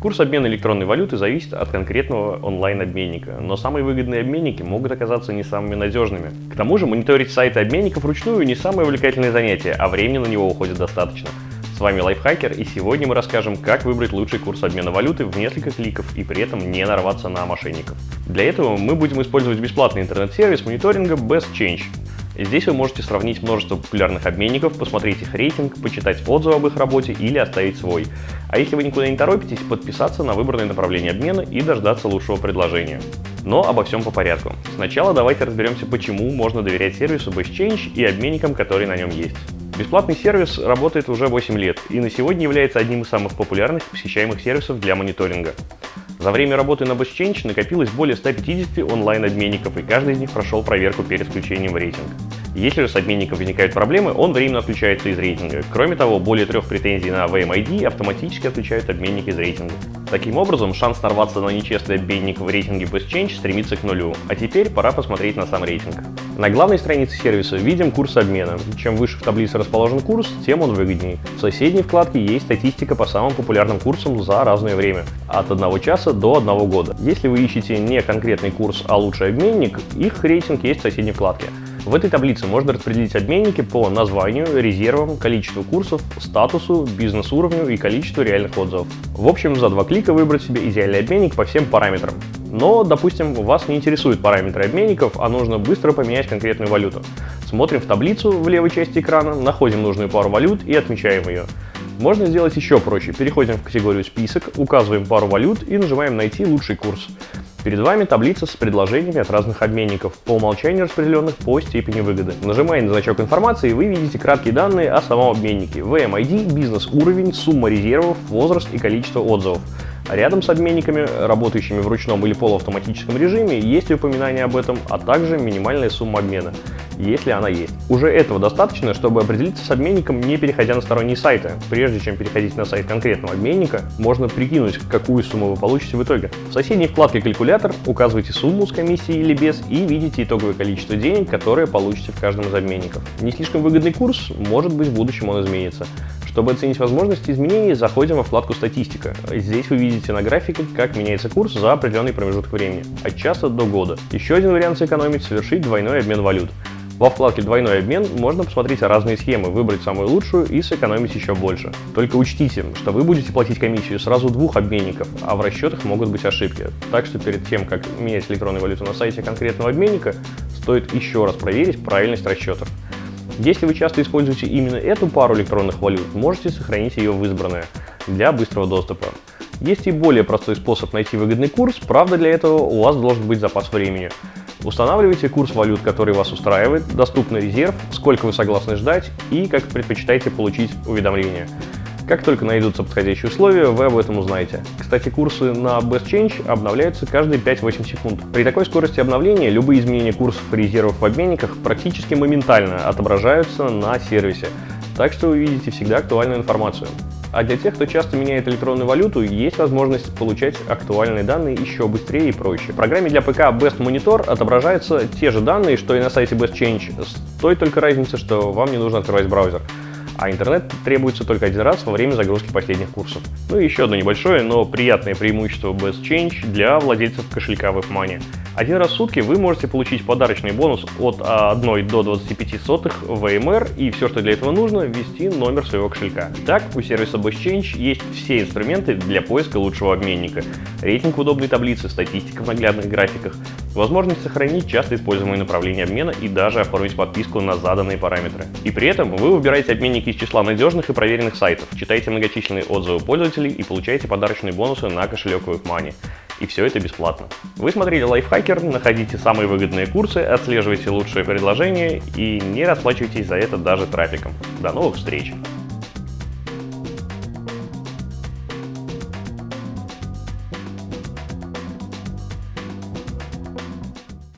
Курс обмена электронной валюты зависит от конкретного онлайн-обменника, но самые выгодные обменники могут оказаться не самыми надежными. К тому же мониторить сайты обменников вручную не самое увлекательное занятие, а времени на него уходит достаточно. С вами Лайфхакер и сегодня мы расскажем, как выбрать лучший курс обмена валюты в несколько кликов и при этом не нарваться на мошенников. Для этого мы будем использовать бесплатный интернет-сервис мониторинга BestChange. Здесь вы можете сравнить множество популярных обменников, посмотреть их рейтинг, почитать отзывы об их работе или оставить свой. А если вы никуда не торопитесь, подписаться на выбранное направление обмена и дождаться лучшего предложения. Но обо всем по порядку. Сначала давайте разберемся, почему можно доверять сервису BestChange и обменникам, которые на нем есть. Бесплатный сервис работает уже 8 лет и на сегодня является одним из самых популярных посещаемых сервисов для мониторинга. За время работы на BestChange накопилось более 150 онлайн-обменников, и каждый из них прошел проверку перед включением в рейтинг. Если же с обменником возникают проблемы, он временно отключается из рейтинга. Кроме того, более трех претензий на VMID автоматически отключают обменник из рейтинга. Таким образом, шанс нарваться на нечестный обменник в рейтинге BestChange стремится к нулю. А теперь пора посмотреть на сам рейтинг. На главной странице сервиса видим курс обмена. Чем выше в таблице расположен курс, тем он выгоднее. В соседней вкладке есть статистика по самым популярным курсам за разное время. От 1 часа до 1 года. Если вы ищете не конкретный курс, а лучший обменник, их рейтинг есть в соседней вкладке. В этой таблице можно распределить обменники по названию, резервам, количеству курсов, статусу, бизнес-уровню и количеству реальных отзывов. В общем, за два клика выбрать себе идеальный обменник по всем параметрам. Но, допустим, вас не интересуют параметры обменников, а нужно быстро поменять конкретную валюту. Смотрим в таблицу в левой части экрана, находим нужную пару валют и отмечаем ее. Можно сделать еще проще. Переходим в категорию «Список», указываем пару валют и нажимаем «Найти лучший курс». Перед вами таблица с предложениями от разных обменников, по умолчанию распределенных по степени выгоды. Нажимая на значок информации, вы видите краткие данные о самом обменнике, VMID, бизнес-уровень, сумма резервов, возраст и количество отзывов. Рядом с обменниками, работающими в ручном или полуавтоматическом режиме, есть упоминание об этом, а также минимальная сумма обмена, если она есть. Уже этого достаточно, чтобы определиться с обменником, не переходя на сторонние сайты. Прежде чем переходить на сайт конкретного обменника, можно прикинуть, какую сумму вы получите в итоге. В соседней вкладке «Калькулятор» указывайте сумму с комиссией или без и видите итоговое количество денег, которые получите в каждом из обменников. Не слишком выгодный курс, может быть в будущем он изменится. Чтобы оценить возможности изменений, заходим во вкладку «Статистика». Здесь вы видите на графике, как меняется курс за определенный промежуток времени, от часа до года. Еще один вариант сэкономить – совершить двойной обмен валют. Во вкладке «Двойной обмен» можно посмотреть разные схемы, выбрать самую лучшую и сэкономить еще больше. Только учтите, что вы будете платить комиссию сразу двух обменников, а в расчетах могут быть ошибки. Так что перед тем, как менять электронную валюту на сайте конкретного обменника, стоит еще раз проверить правильность расчетов. Если вы часто используете именно эту пару электронных валют, можете сохранить ее в избранное для быстрого доступа. Есть и более простой способ найти выгодный курс, правда для этого у вас должен быть запас времени. Устанавливайте курс валют, который вас устраивает, доступный резерв, сколько вы согласны ждать и как предпочитаете получить уведомления. Как только найдутся подходящие условия, вы об этом узнаете. Кстати, курсы на Best Change обновляются каждые 5-8 секунд. При такой скорости обновления любые изменения курсов и резервов в обменниках практически моментально отображаются на сервисе, так что вы видите всегда актуальную информацию. А для тех, кто часто меняет электронную валюту, есть возможность получать актуальные данные еще быстрее и проще. В программе для ПК Best Monitor отображаются те же данные, что и на сайте Best Change, с той только разницей, что вам не нужно открывать браузер а интернет требуется только один раз во время загрузки последних курсов. Ну и еще одно небольшое, но приятное преимущество Best Change для владельцев кошелька WebMoney. Один раз в сутки вы можете получить подарочный бонус от 1 до 25 сотых ВМР и все, что для этого нужно, ввести номер своего кошелька. Так, у сервиса BestChange есть все инструменты для поиска лучшего обменника. Рейтинг в удобной таблице, статистика в наглядных графиках, возможность сохранить часто используемые направления обмена и даже оформить подписку на заданные параметры. И при этом вы выбираете обменники из числа надежных и проверенных сайтов, читаете многочисленные отзывы пользователей и получаете подарочные бонусы на кошелек WebMoney. И все это бесплатно. Вы смотрели Лайфхакер, находите самые выгодные курсы, отслеживайте лучшие предложения и не расплачивайтесь за это даже трафиком. До новых встреч!